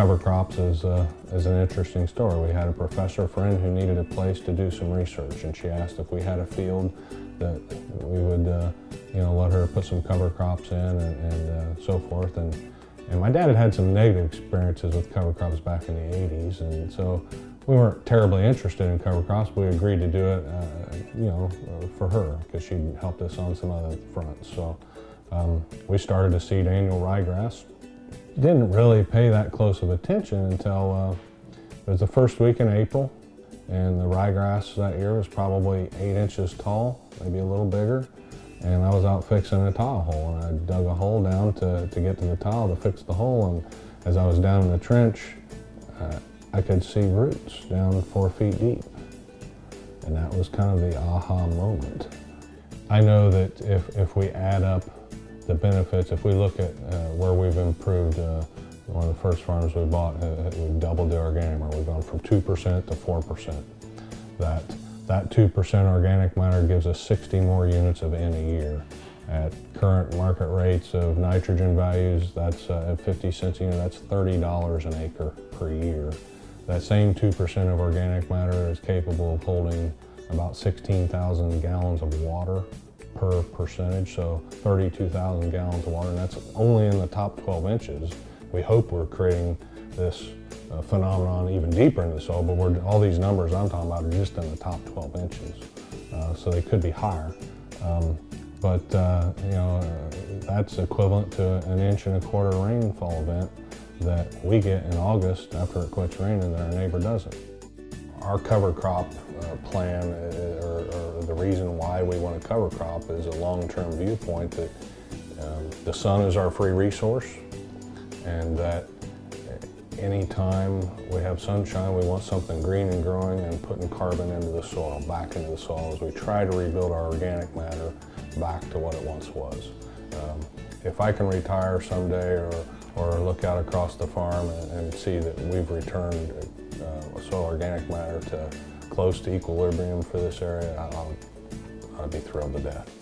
cover crops is, uh, is an interesting story. We had a professor friend who needed a place to do some research and she asked if we had a field that we would uh, you know, let her put some cover crops in and, and uh, so forth. And, and my dad had had some negative experiences with cover crops back in the 80s and so we weren't terribly interested in cover crops, but we agreed to do it, uh, you know, for her because she helped us on some other fronts. So um, we started to seed annual ryegrass didn't really pay that close of attention until uh, it was the first week in April and the ryegrass that year was probably eight inches tall, maybe a little bigger. And I was out fixing a tile hole and I dug a hole down to, to get to the tile to fix the hole. And as I was down in the trench, uh, I could see roots down four feet deep. And that was kind of the aha moment. I know that if, if we add up the benefits, if we look at uh, where we've improved, uh, one of the first farms we bought, uh, uh we've doubled the organic matter. We've gone from 2% to 4%. That, that 2% organic matter gives us 60 more units of N a year. At current market rates of nitrogen values, that's uh, at 50 cents a unit, that's $30 an acre per year. That same 2% of organic matter is capable of holding about 16,000 gallons of water per percentage, so 32,000 gallons of water, and that's only in the top 12 inches. We hope we're creating this uh, phenomenon even deeper in the soil, but all these numbers I'm talking about are just in the top 12 inches, uh, so they could be higher. Um, but uh, you know, uh, that's equivalent to an inch and a quarter rainfall event that we get in August after it quits raining that our neighbor doesn't. Our cover crop uh, plan uh, or, or, the reason why we want to cover crop is a long-term viewpoint that um, the sun is our free resource and that anytime we have sunshine, we want something green and growing and putting carbon into the soil, back into the soil as we try to rebuild our organic matter back to what it once was. Um, if I can retire someday or, or look out across the farm and, and see that we've returned uh, soil organic matter to close to equilibrium for this area, I'll, I'd be thrilled to death.